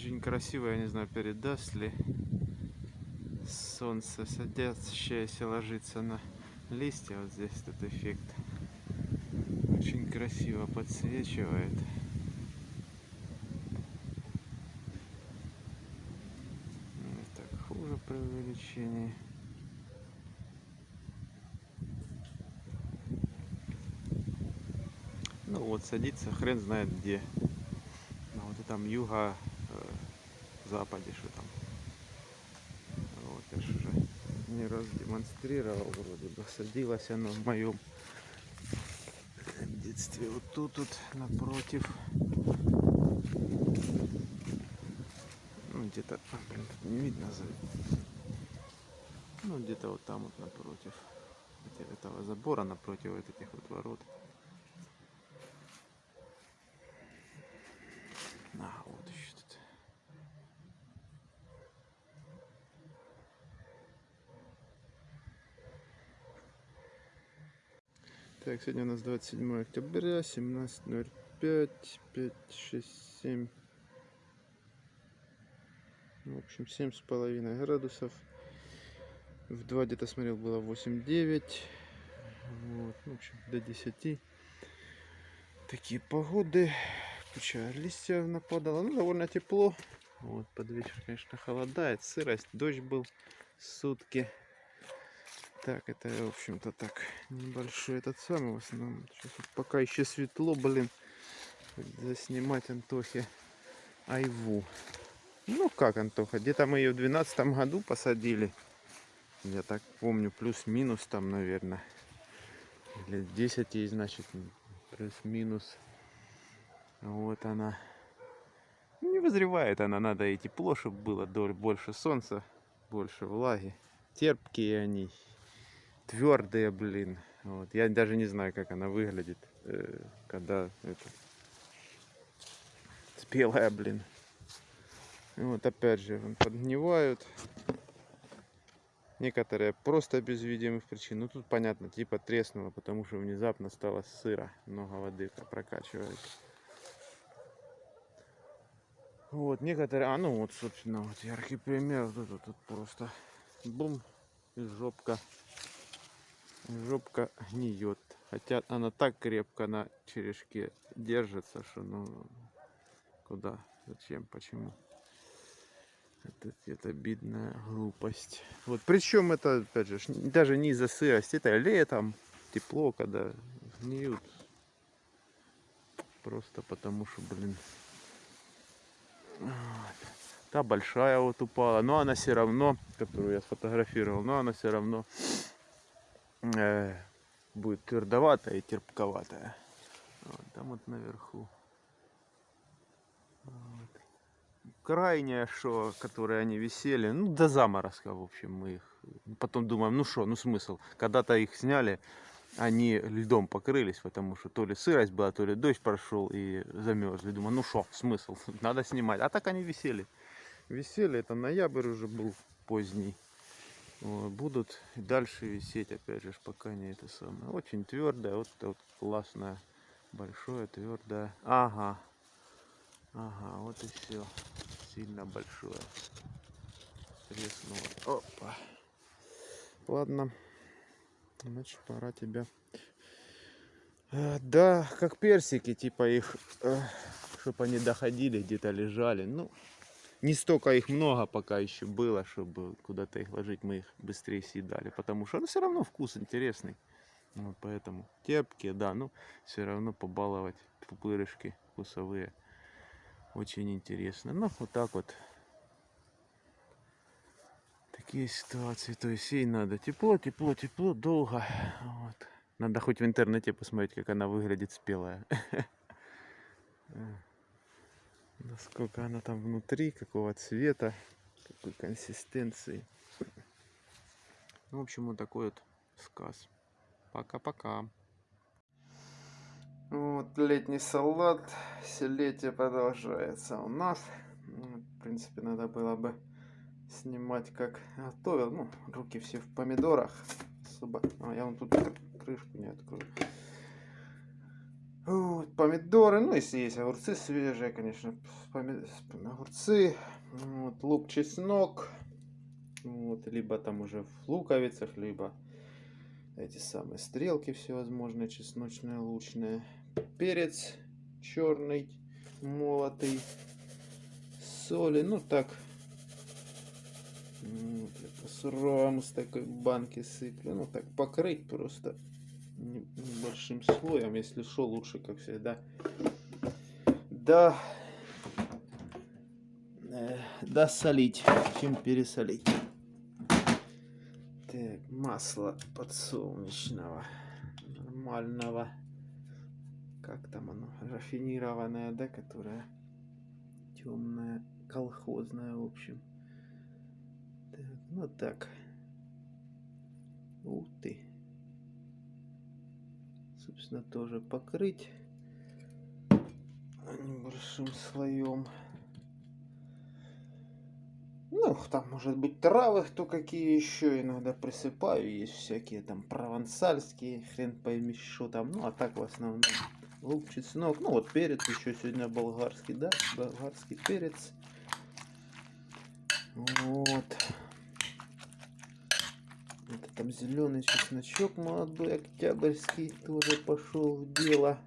Очень красиво, я не знаю, передаст ли солнце садящееся ложится на листья. Вот здесь этот эффект. Очень красиво подсвечивает. Так хуже при увеличении. Ну вот садится хрен знает где. На вот этом юга э, западе что там. Вот я ж уже не раз демонстрировал вроде бы. Садилась оно в моем детстве. Вот тут вот напротив. Ну где-то, а, тут не видно за. Ну где-то вот там вот напротив этого забора, напротив вот этих вот ворот. А, вот еще тут. Так, сегодня у нас 27 октября, 17.05, 5, 6, 7. В общем, семь с половиной градусов. В 2 где-то смотрел было 8-9. Вот, в общем, до 10. Такие погоды куча листьев нападало. Ну, довольно тепло. Вот, под вечер, конечно, холодает. Сырость, дождь был сутки. Так, это, в общем-то, так, небольшой этот самый в основном. Сейчас вот пока еще светло, блин, заснимать Антохе айву. Ну, как, Антоха, где-то мы ее в 12 году посадили. Я так помню, плюс-минус там, наверное. Или 10 ей, значит, плюс-минус. Вот она. Ну, не вызревает она, надо и тепло, чтобы было больше солнца, больше влаги. Терпкие они, твердые, блин. Вот. Я даже не знаю, как она выглядит, э, когда это спелая, блин. Вот опять же, подгнивают. Некоторые просто без видимых причин. Ну тут понятно, типа треснуло, потому что внезапно стало сыро. Много воды прокачивает. Вот, некоторые, а ну вот, собственно, вот яркий пример, вот это тут просто бум, и жопка, жопка гниет. Хотя она так крепко на черешке держится, что ну, куда, зачем, почему. Это, это обидная глупость. Вот причем это, опять же, даже не из-за сырости, это летом, тепло, когда гниют. Просто потому что, блин, Та большая вот упала, но она все равно, которую я сфотографировал, но она все равно будет твердоватая и терпковатая. Вот, там вот наверху. Вот. Крайняя, что, которые они висели, ну до заморозка, в общем, мы их. Потом думаем, ну что, ну смысл. Когда-то их сняли, они льдом покрылись, потому что то ли сырость была, то ли дождь прошел и замерзли. Думаю, ну что, смысл, надо снимать. А так они висели. Висели, это ноябрь уже был поздний. Будут дальше висеть, опять же, пока не это самое. Очень твердое, вот, вот классное, большое, твердое. Ага, ага, вот и все. Сильно большое. Треснуло. Опа. Ладно. Значит, пора тебя... Э, да, как персики, типа их, э, чтобы они доходили, где-то лежали. Ну, не столько их много пока еще было, чтобы куда-то их ложить, мы их быстрее съедали. Потому что ну, все равно вкус интересный. Вот поэтому терпкие, да, ну все равно побаловать пупырышки вкусовые. Очень интересно. Ну, вот так вот такие ситуации. То есть ей надо тепло, тепло, тепло, долго. Вот. Надо хоть в интернете посмотреть, как она выглядит спелая. Насколько она там внутри, какого цвета, какой консистенции. Ну, в общем, вот такой вот сказ. Пока-пока. Вот летний салат. Летие продолжается у нас. Ну, в принципе, надо было бы снимать как готовил. Ну, руки все в помидорах. Особо. А, я вам тут крышку не открою. Помидоры, ну если есть огурцы свежие, конечно, огурцы, вот, лук, чеснок, вот, либо там уже в луковицах, либо эти самые стрелки всевозможные, чесночные, лучные, перец черный, молотый, соли, ну так, вот, я по-суровому с такой банки сыплю, ну так покрыть просто небольшим слоем, если что, лучше, как всегда, да, э, досолить, чем пересолить. Так, масло подсолнечного, нормального, как там оно, рафинированное, да, которое темное, колхозное, в общем. Так, ну так. Ух ты. Собственно, тоже покрыть небольшим слоем. Ну, там может быть травы, кто какие еще иногда присыпаю. Есть всякие там провансальские, хрен пойми, что там. Ну, а так в основном лук, чеснок. Ну, вот перец еще сегодня болгарский, да, болгарский перец. Вот. Это там зеленый чесночок молодой, октябрьский, тоже пошел в дело.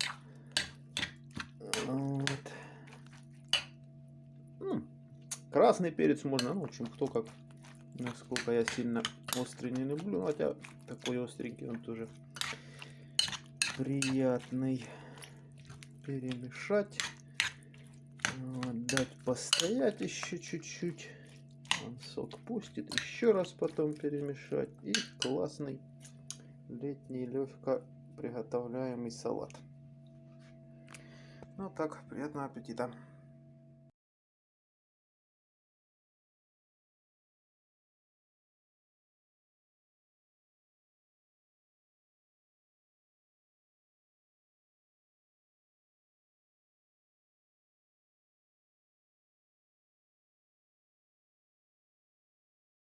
Вот. Ну, красный перец можно, ну, в общем, кто как, насколько я сильно острый не люблю, хотя такой остренький он тоже приятный. Перемешать. Вот, дать постоять еще чуть-чуть. Сок пустит. Еще раз потом перемешать. И классный летний легко приготовляемый салат. Ну так, приятного аппетита.